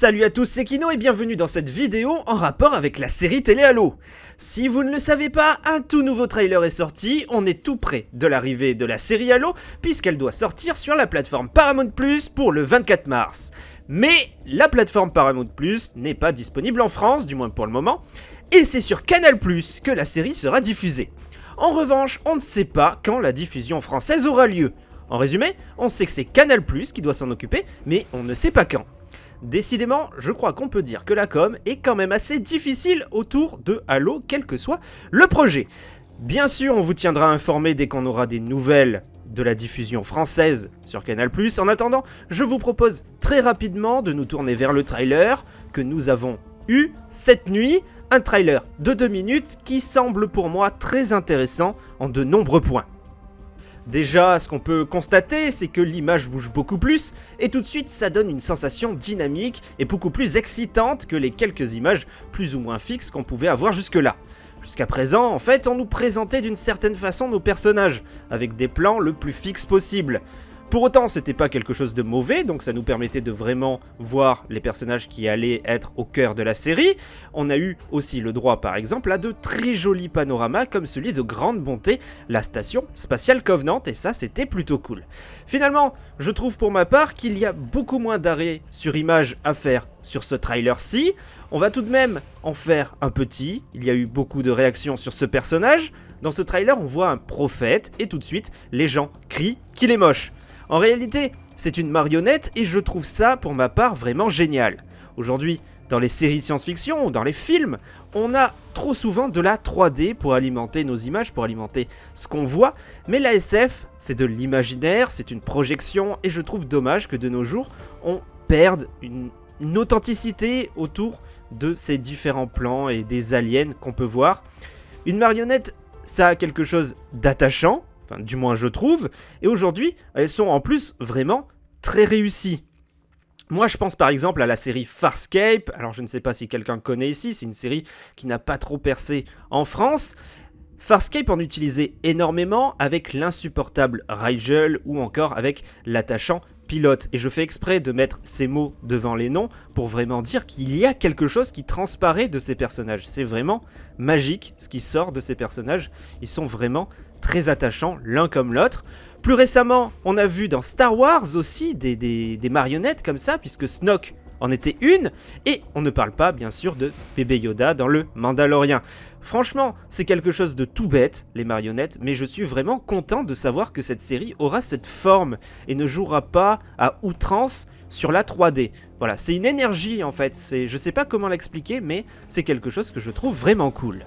Salut à tous, c'est Kino et bienvenue dans cette vidéo en rapport avec la série télé Halo. Si vous ne le savez pas, un tout nouveau trailer est sorti, on est tout près de l'arrivée de la série Halo puisqu'elle doit sortir sur la plateforme Paramount Plus pour le 24 mars. Mais la plateforme Paramount Plus n'est pas disponible en France, du moins pour le moment, et c'est sur Canal Plus que la série sera diffusée. En revanche, on ne sait pas quand la diffusion française aura lieu. En résumé, on sait que c'est Canal Plus qui doit s'en occuper, mais on ne sait pas quand. Décidément, je crois qu'on peut dire que la com est quand même assez difficile autour de Halo, quel que soit le projet. Bien sûr, on vous tiendra informé dès qu'on aura des nouvelles de la diffusion française sur Canal+. En attendant, je vous propose très rapidement de nous tourner vers le trailer que nous avons eu cette nuit. Un trailer de 2 minutes qui semble pour moi très intéressant en de nombreux points. Déjà, ce qu'on peut constater, c'est que l'image bouge beaucoup plus, et tout de suite ça donne une sensation dynamique et beaucoup plus excitante que les quelques images plus ou moins fixes qu'on pouvait avoir jusque-là. Jusqu'à présent, en fait, on nous présentait d'une certaine façon nos personnages, avec des plans le plus fixes possible. Pour autant, c'était pas quelque chose de mauvais, donc ça nous permettait de vraiment voir les personnages qui allaient être au cœur de la série. On a eu aussi le droit, par exemple, à de très jolis panoramas comme celui de grande bonté, la station spatiale Covenant, et ça c'était plutôt cool. Finalement, je trouve pour ma part qu'il y a beaucoup moins d'arrêts sur image à faire sur ce trailer-ci. On va tout de même en faire un petit, il y a eu beaucoup de réactions sur ce personnage. Dans ce trailer, on voit un prophète, et tout de suite, les gens crient qu'il est moche. En réalité, c'est une marionnette et je trouve ça, pour ma part, vraiment génial. Aujourd'hui, dans les séries de science-fiction ou dans les films, on a trop souvent de la 3D pour alimenter nos images, pour alimenter ce qu'on voit, mais la SF, c'est de l'imaginaire, c'est une projection, et je trouve dommage que de nos jours, on perde une, une authenticité autour de ces différents plans et des aliens qu'on peut voir. Une marionnette, ça a quelque chose d'attachant, Enfin, du moins je trouve. Et aujourd'hui, elles sont en plus vraiment très réussies. Moi, je pense par exemple à la série Farscape. Alors, je ne sais pas si quelqu'un connaît ici. C'est une série qui n'a pas trop percé en France. Farscape en utilisait énormément avec l'insupportable Rigel ou encore avec l'attachant pilote. Et je fais exprès de mettre ces mots devant les noms pour vraiment dire qu'il y a quelque chose qui transparaît de ces personnages. C'est vraiment magique ce qui sort de ces personnages. Ils sont vraiment très attachants l'un comme l'autre. Plus récemment, on a vu dans Star Wars aussi des, marionnettes comme ça, puisque Snoke en était une, et on ne parle pas bien sûr de bébé Yoda dans le Mandalorien. Franchement, c'est quelque chose de tout bête, les marionnettes, mais je suis vraiment content de savoir que cette série aura cette forme et ne jouera pas à outrance sur la 3D. Voilà, c'est une énergie en fait, je sais pas comment l'expliquer, mais c'est quelque chose que je trouve vraiment cool.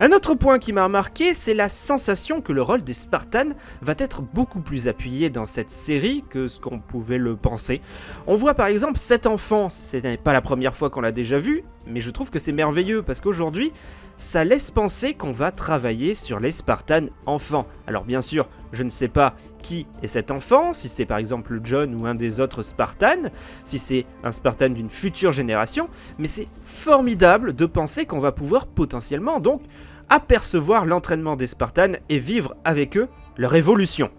Un autre point qui m'a marqué, c'est la sensation que le rôle des Spartans va être beaucoup plus appuyé dans cette série que ce qu'on pouvait le penser. On voit par exemple cet enfant, ce n'est pas la première fois qu'on l'a déjà vu, mais je trouve que c'est merveilleux parce qu'aujourd'hui, ça laisse penser qu'on va travailler sur les Spartans enfants. Alors bien sûr, je ne sais pas qui est cet enfant, si c'est par exemple John ou un des autres Spartans, si c'est un Spartan d'une future génération, mais c'est formidable de penser qu'on va pouvoir potentiellement donc apercevoir l'entraînement des Spartans et vivre avec eux leur évolution.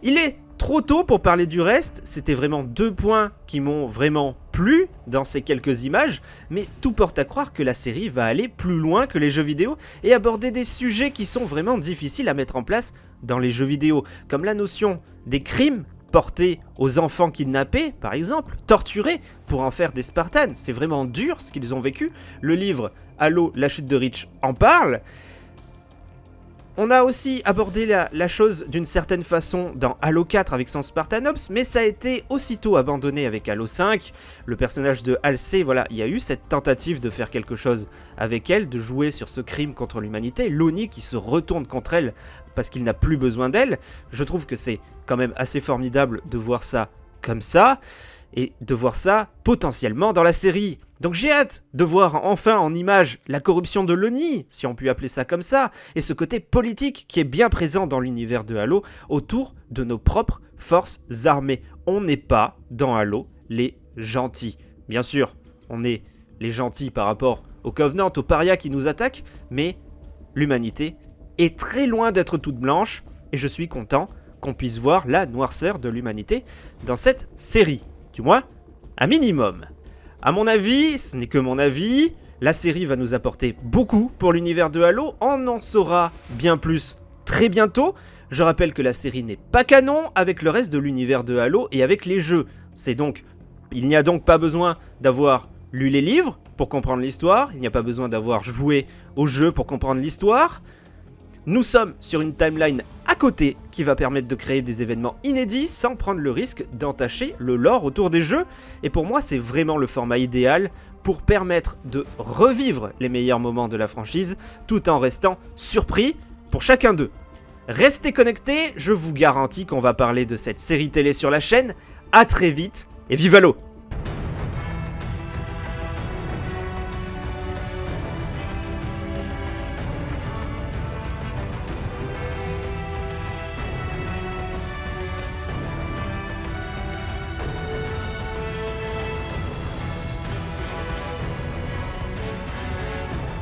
Il est trop tôt pour parler du reste, c'était vraiment deux points qui m'ont vraiment plu dans ces quelques images, mais tout porte à croire que la série va aller plus loin que les jeux vidéo et aborder des sujets qui sont vraiment difficiles à mettre en place dans les jeux vidéo, comme la notion des crimes portés aux enfants kidnappés, par exemple, torturés pour en faire des Spartans. C'est vraiment dur ce qu'ils ont vécu. Le livre Halo, la chute de Rich en parle. On a aussi abordé la, chose d'une certaine façon dans Halo 4 avec son Spartanops, mais ça a été aussitôt abandonné avec Halo 5. Le personnage de Halsey, voilà, il y a eu cette tentative de faire quelque chose avec elle, de jouer sur ce crime contre l'humanité. Loni qui se retourne contre elle parce qu'il n'a plus besoin d'elle. Je trouve que c'est quand même assez formidable de voir ça comme ça et de voir ça potentiellement dans la série. Donc j'ai hâte de voir enfin en image la corruption de l'ONI, si on peut appeler ça comme ça, et ce côté politique qui est bien présent dans l'univers de Halo autour de nos propres forces armées. On n'est pas dans Halo les gentils. Bien sûr, on est les gentils par rapport aux Covenant, aux parias qui nous attaquent, mais l'humanité est très loin d'être toute blanche, et je suis content qu'on puisse voir la noirceur de l'humanité dans cette série du moins un minimum. À mon avis, ce n'est que mon avis, la série va nous apporter beaucoup pour l'univers de Halo, on en saura bien plus très bientôt. Je rappelle que la série n'est pas canon avec le reste de l'univers de Halo et avec les jeux. Donc il n'y a donc pas besoin d'avoir lu les livres pour comprendre l'histoire, il n'y a pas besoin d'avoir joué au jeu pour comprendre l'histoire. Nous sommes sur une timeline à côté qui va permettre de créer des événements inédits sans prendre le risque d'entacher le lore autour des jeux. Et pour moi, c'est vraiment le format idéal pour permettre de revivre les meilleurs moments de la franchise tout en restant surpris pour chacun d'eux. Restez connectés, je vous garantis qu'on va parler de cette série télé sur la chaîne. A très vite et vive l'eau